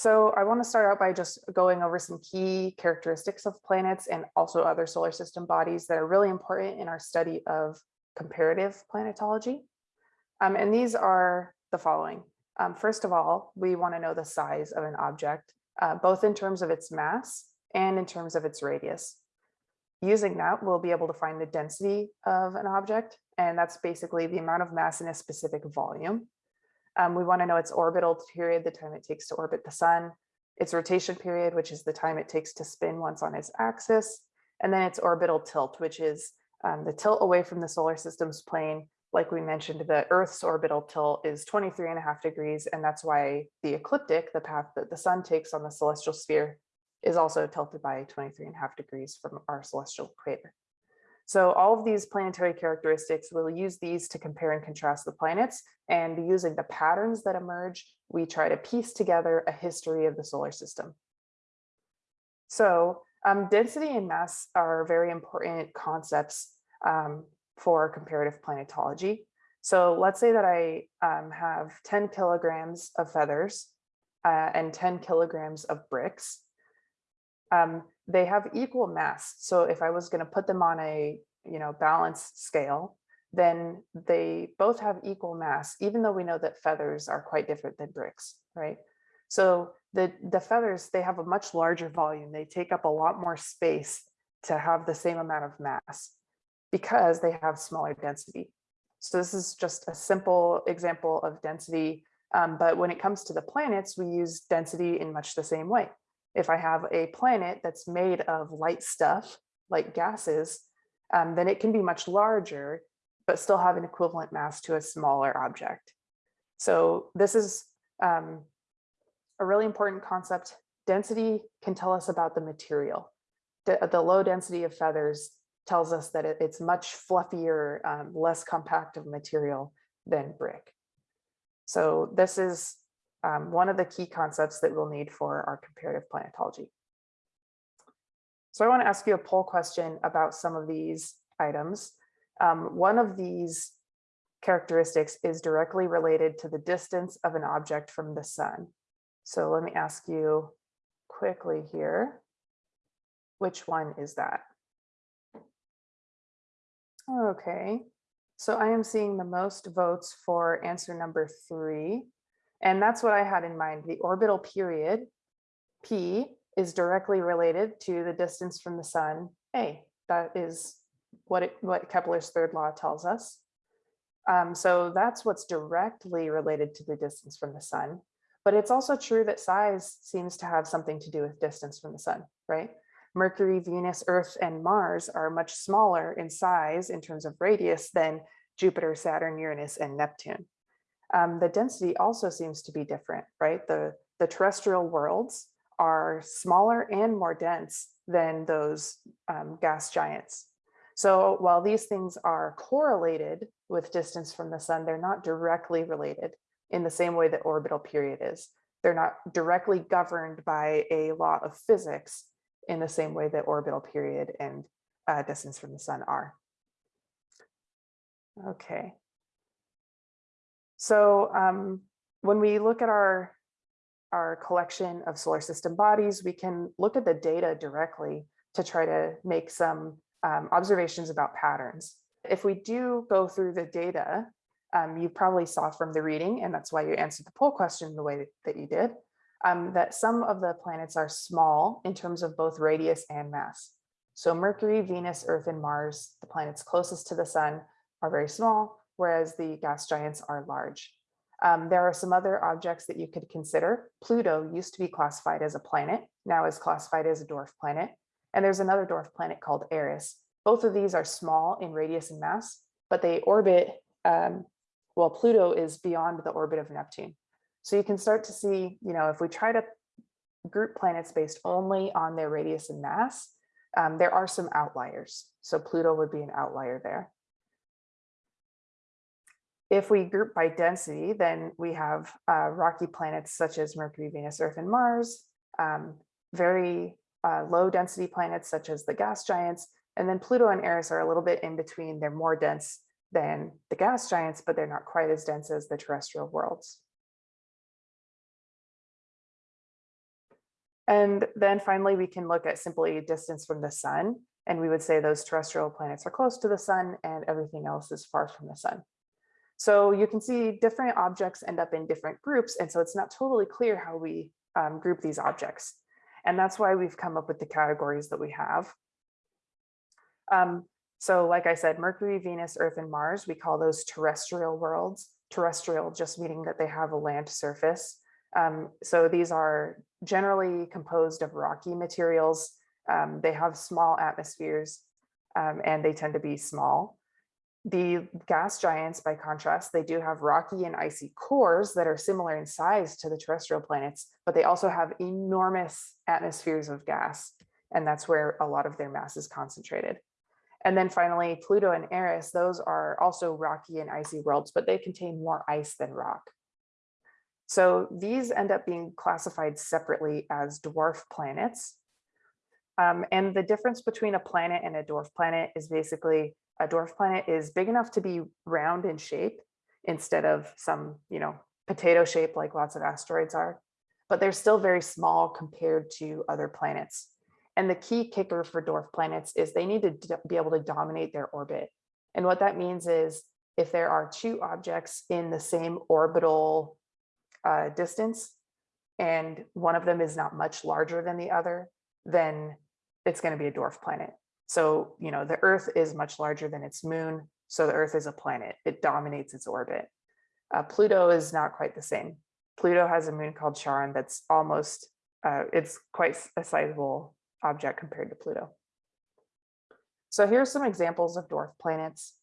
So I want to start out by just going over some key characteristics of planets and also other solar system bodies that are really important in our study of comparative planetology. Um, and these are the following. Um, first of all, we want to know the size of an object, uh, both in terms of its mass and in terms of its radius. Using that, we'll be able to find the density of an object, and that's basically the amount of mass in a specific volume. Um, we want to know its orbital period, the time it takes to orbit the sun, its rotation period, which is the time it takes to spin once on its axis, and then its orbital tilt, which is um, the tilt away from the solar system's plane. Like we mentioned, the Earth's orbital tilt is 23 and a half degrees, and that's why the ecliptic, the path that the sun takes on the celestial sphere, is also tilted by 23 and a half degrees from our celestial equator. So all of these planetary characteristics, we'll use these to compare and contrast the planets and using the patterns that emerge, we try to piece together a history of the solar system. So um, density and mass are very important concepts um, for comparative planetology. So let's say that I um, have 10 kilograms of feathers uh, and 10 kilograms of bricks um, they have equal mass. So if I was going to put them on a you know balanced scale, then they both have equal mass, even though we know that feathers are quite different than bricks, right? So the, the feathers, they have a much larger volume. They take up a lot more space to have the same amount of mass because they have smaller density. So this is just a simple example of density. Um, but when it comes to the planets, we use density in much the same way. If I have a planet that's made of light stuff, like gases, um, then it can be much larger, but still have an equivalent mass to a smaller object. So this is um, a really important concept. Density can tell us about the material. The, the low density of feathers tells us that it, it's much fluffier, um, less compact of material than brick. So this is um, one of the key concepts that we'll need for our comparative planetology. So I want to ask you a poll question about some of these items. Um, one of these characteristics is directly related to the distance of an object from the sun. So let me ask you quickly here, which one is that? Okay, so I am seeing the most votes for answer number three, and that's what I had in mind. The orbital period, P, is directly related to the distance from the sun, A. That is what, it, what Kepler's third law tells us. Um, so that's what's directly related to the distance from the sun. But it's also true that size seems to have something to do with distance from the sun, right? Mercury, Venus, Earth, and Mars are much smaller in size in terms of radius than Jupiter, Saturn, Uranus, and Neptune um, the density also seems to be different, right? The, the terrestrial worlds are smaller and more dense than those um, gas giants. So while these things are correlated with distance from the sun, they're not directly related in the same way that orbital period is. They're not directly governed by a law of physics in the same way that orbital period and uh, distance from the sun are. Okay, so um, when we look at our, our collection of solar system bodies, we can look at the data directly to try to make some um, observations about patterns. If we do go through the data, um, you probably saw from the reading, and that's why you answered the poll question the way that you did, um, that some of the planets are small in terms of both radius and mass. So Mercury, Venus, Earth, and Mars, the planets closest to the sun, are very small, whereas the gas giants are large. Um, there are some other objects that you could consider. Pluto used to be classified as a planet, now is classified as a dwarf planet. And there's another dwarf planet called Eris. Both of these are small in radius and mass, but they orbit, um, well, Pluto is beyond the orbit of Neptune. So you can start to see, you know, if we try to group planets based only on their radius and mass, um, there are some outliers. So Pluto would be an outlier there. If we group by density, then we have uh, rocky planets such as Mercury, Venus, Earth, and Mars, um, very uh, low density planets such as the gas giants, and then Pluto and Eris are a little bit in between. They're more dense than the gas giants, but they're not quite as dense as the terrestrial worlds. And then finally, we can look at simply distance from the sun. And we would say those terrestrial planets are close to the sun and everything else is far from the sun. So you can see different objects end up in different groups. And so it's not totally clear how we um, group these objects. And that's why we've come up with the categories that we have. Um, so like I said, Mercury, Venus, Earth, and Mars, we call those terrestrial worlds. Terrestrial just meaning that they have a land surface. Um, so these are generally composed of rocky materials. Um, they have small atmospheres um, and they tend to be small. The gas giants, by contrast, they do have rocky and icy cores that are similar in size to the terrestrial planets, but they also have enormous atmospheres of gas. And that's where a lot of their mass is concentrated. And then finally, Pluto and Eris, those are also rocky and icy worlds, but they contain more ice than rock. So these end up being classified separately as dwarf planets. Um, and the difference between a planet and a dwarf planet is basically a dwarf planet is big enough to be round in shape instead of some, you know, potato shape like lots of asteroids are, but they're still very small compared to other planets. And the key kicker for dwarf planets is they need to be able to dominate their orbit. And what that means is if there are two objects in the same orbital uh, distance, and one of them is not much larger than the other, then it's going to be a dwarf planet. So, you know, the Earth is much larger than its moon. So the Earth is a planet. It dominates its orbit. Uh, Pluto is not quite the same. Pluto has a moon called Charon that's almost, uh, it's quite a sizable object compared to Pluto. So here's some examples of dwarf planets.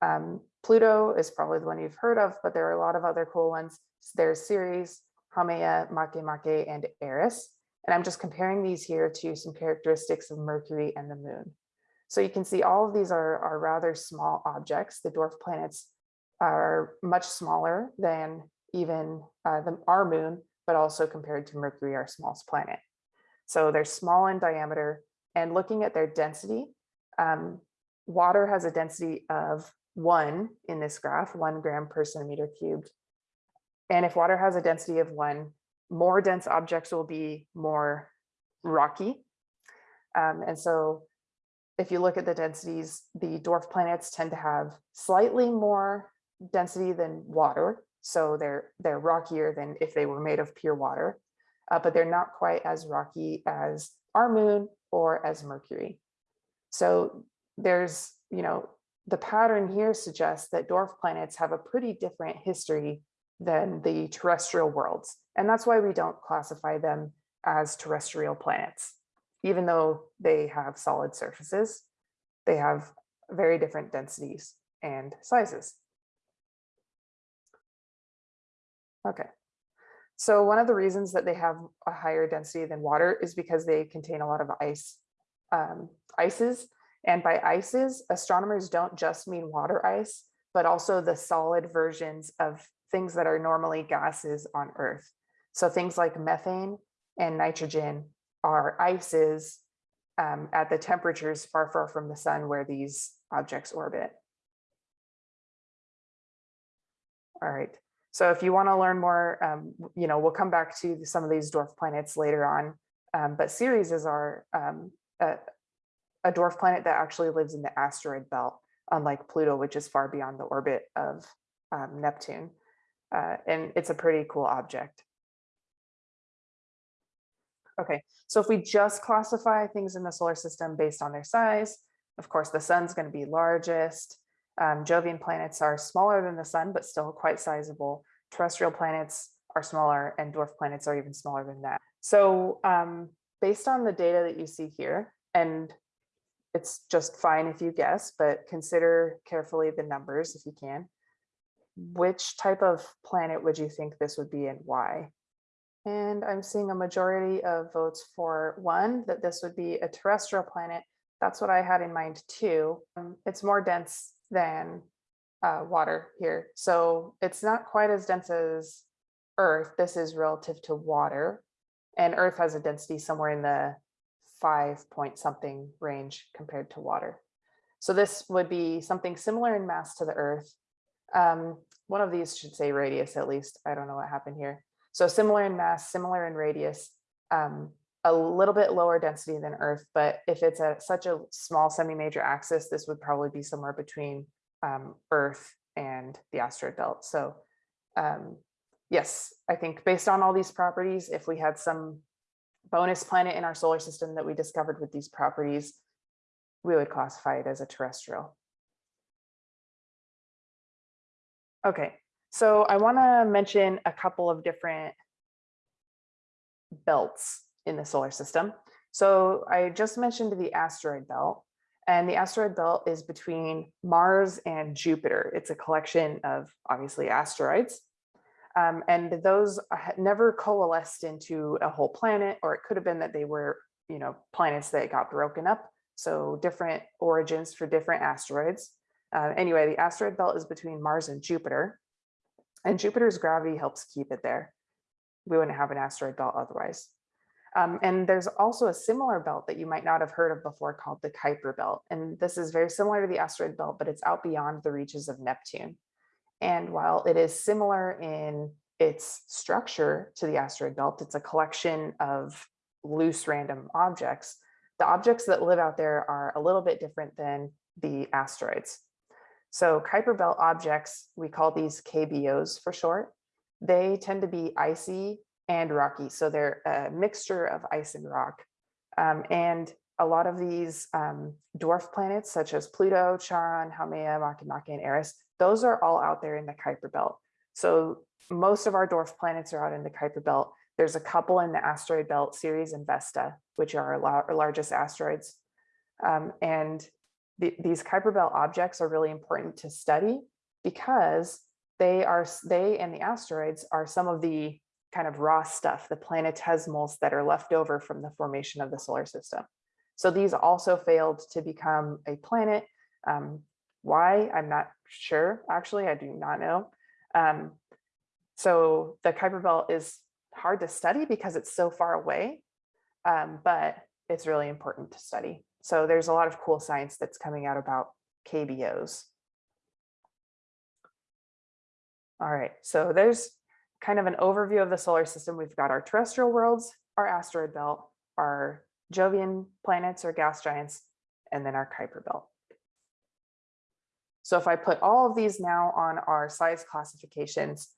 Um, Pluto is probably the one you've heard of, but there are a lot of other cool ones. There's Ceres, Haumea, Makemake, and Eris. And I'm just comparing these here to some characteristics of Mercury and the moon. So you can see all of these are, are rather small objects. The dwarf planets are much smaller than even uh, the, our moon, but also compared to Mercury, our smallest planet. So they're small in diameter and looking at their density, um, water has a density of one in this graph, one gram per centimeter cubed. And if water has a density of one, more dense objects will be more rocky. Um, and so if you look at the densities, the dwarf planets tend to have slightly more density than water. So they're, they're rockier than if they were made of pure water uh, but they're not quite as rocky as our moon or as Mercury. So there's, you know, the pattern here suggests that dwarf planets have a pretty different history than the terrestrial worlds. And that's why we don't classify them as terrestrial planets. Even though they have solid surfaces, they have very different densities and sizes. Okay, so one of the reasons that they have a higher density than water is because they contain a lot of ice, um, ices. And by ices, astronomers don't just mean water ice, but also the solid versions of things that are normally gases on Earth. So things like methane and nitrogen are ices um, at the temperatures far, far from the sun where these objects orbit. All right. So if you want to learn more, um, you know, we'll come back to some of these dwarf planets later on. Um, but Ceres is our um, a, a, dwarf planet that actually lives in the asteroid belt, unlike Pluto, which is far beyond the orbit of um, Neptune. Uh, and it's a pretty cool object. Okay, so if we just classify things in the solar system based on their size, of course, the sun's going to be largest. Um, Jovian planets are smaller than the sun, but still quite sizable. Terrestrial planets are smaller and dwarf planets are even smaller than that. So um, based on the data that you see here, and it's just fine if you guess, but consider carefully the numbers if you can. Which type of planet would you think this would be and why? And I'm seeing a majority of votes for one, that this would be a terrestrial planet. That's what I had in mind too. Um, it's more dense than uh, water here. So it's not quite as dense as Earth. This is relative to water. And Earth has a density somewhere in the five point something range compared to water. So this would be something similar in mass to the Earth. Um, one of these should say radius at least. I don't know what happened here. So similar in mass, similar in radius, um, a little bit lower density than Earth, but if it's at such a small semi-major axis, this would probably be somewhere between um, Earth and the asteroid belt. So um, yes, I think based on all these properties, if we had some bonus planet in our solar system that we discovered with these properties, we would classify it as a terrestrial. Okay, so I want to mention a couple of different belts in the solar system. So I just mentioned the asteroid belt and the asteroid belt is between Mars and Jupiter. It's a collection of obviously asteroids. Um, and those never coalesced into a whole planet, or it could have been that they were, you know, planets that got broken up. So different origins for different asteroids. Uh, anyway, the asteroid belt is between Mars and Jupiter, and Jupiter's gravity helps keep it there. We wouldn't have an asteroid belt otherwise. Um, and there's also a similar belt that you might not have heard of before called the Kuiper belt. And this is very similar to the asteroid belt, but it's out beyond the reaches of Neptune. And while it is similar in its structure to the asteroid belt, it's a collection of loose random objects. The objects that live out there are a little bit different than the asteroids. So Kuiper belt objects, we call these KBOs for short. They tend to be icy and rocky. So they're a mixture of ice and rock. Um, and a lot of these um, dwarf planets, such as Pluto, Charon, Haumea, Makemake, and Eris, those are all out there in the Kuiper belt. So most of our dwarf planets are out in the Kuiper belt. There's a couple in the asteroid belt Ceres and Vesta, which are our, largest asteroids. Um, and the, these Kuiper belt objects are really important to study because they are they and the asteroids are some of the kind of raw stuff, the planetesimals that are left over from the formation of the solar system. So these also failed to become a planet. Um, why? I'm not sure. Actually, I do not know. Um, so the Kuiper Belt is hard to study because it's so far away, um, but it's really important to study. So there's a lot of cool science that's coming out about KBOs. All right, so there's kind of an overview of the solar system. We've got our terrestrial worlds, our asteroid belt, our Jovian planets or gas giants, and then our Kuiper belt. So if I put all of these now on our size classifications,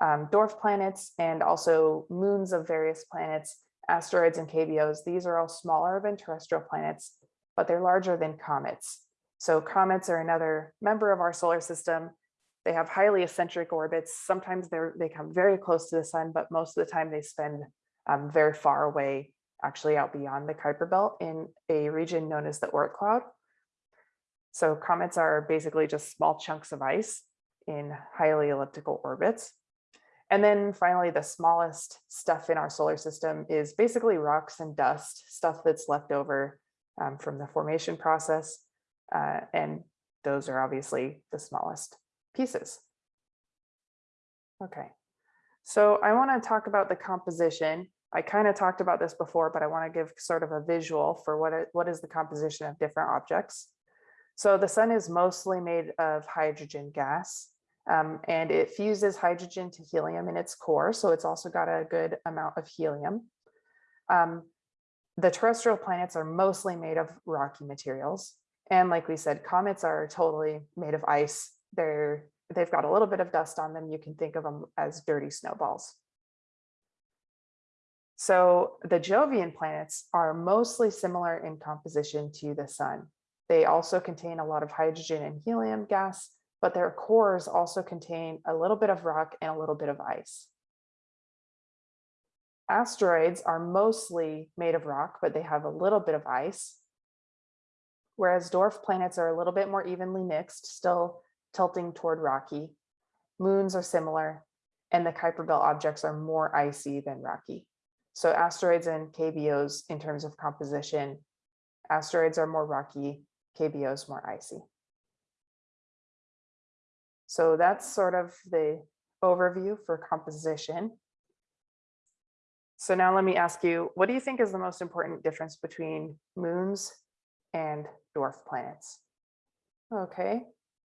um, dwarf planets and also moons of various planets, asteroids and KBOs, these are all smaller than terrestrial planets, but they're larger than comets. So comets are another member of our solar system they have highly eccentric orbits. Sometimes they're, they come very close to the sun, but most of the time they spend um, very far away, actually out beyond the Kuiper belt in a region known as the Oort cloud. So comets are basically just small chunks of ice in highly elliptical orbits. And then finally, the smallest stuff in our solar system is basically rocks and dust, stuff that's left over um, from the formation process. Uh, and those are obviously the smallest pieces. Okay, so I want to talk about the composition. I kind of talked about this before, but I want to give sort of a visual for what, it, what is the composition of different objects. So the sun is mostly made of hydrogen gas um, and it fuses hydrogen to helium in its core. So it's also got a good amount of helium. Um, the terrestrial planets are mostly made of rocky materials. And like we said, comets are totally made of ice they're they've got a little bit of dust on them. You can think of them as dirty snowballs. So the Jovian planets are mostly similar in composition to the sun. They also contain a lot of hydrogen and helium gas, but their cores also contain a little bit of rock and a little bit of ice. Asteroids are mostly made of rock, but they have a little bit of ice, whereas dwarf planets are a little bit more evenly mixed, still tilting toward rocky. Moons are similar, and the Kuiper belt objects are more icy than rocky. So asteroids and KBOs in terms of composition, asteroids are more rocky, KBOs more icy. So that's sort of the overview for composition. So now let me ask you, what do you think is the most important difference between moons and dwarf planets? Okay,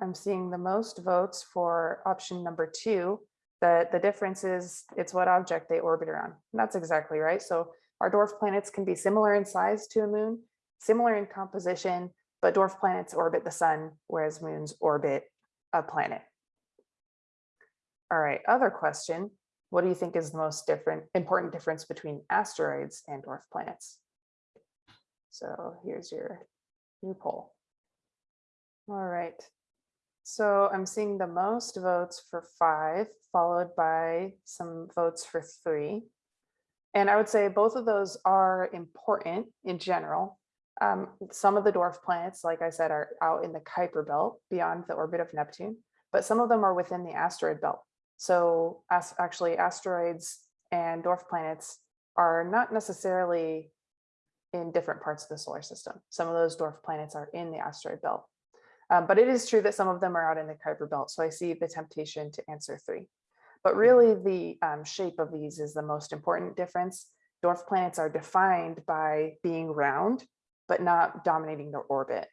I'm seeing the most votes for option number two. The, the difference is it's what object they orbit around. And that's exactly right. So our dwarf planets can be similar in size to a moon, similar in composition, but dwarf planets orbit the sun, whereas moons orbit a planet. All right, other question. What do you think is the most different, important difference between asteroids and dwarf planets? So here's your new poll. All right. So I'm seeing the most votes for five, followed by some votes for three. And I would say both of those are important in general. Um, some of the dwarf planets, like I said, are out in the Kuiper belt beyond the orbit of Neptune, but some of them are within the asteroid belt. So as actually asteroids and dwarf planets are not necessarily in different parts of the solar system. Some of those dwarf planets are in the asteroid belt. Um, but it is true that some of them are out in the Kuiper belt. So I see the temptation to answer three. But really the um, shape of these is the most important difference. Dwarf planets are defined by being round, but not dominating their orbit.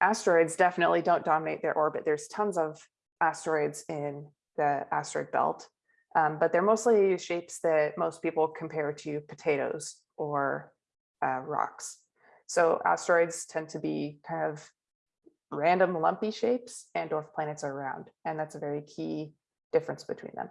Asteroids definitely don't dominate their orbit. There's tons of asteroids in the asteroid belt, um, but they're mostly shapes that most people compare to potatoes or uh, rocks. So asteroids tend to be kind of random lumpy shapes and dwarf planets are round. And that's a very key difference between them.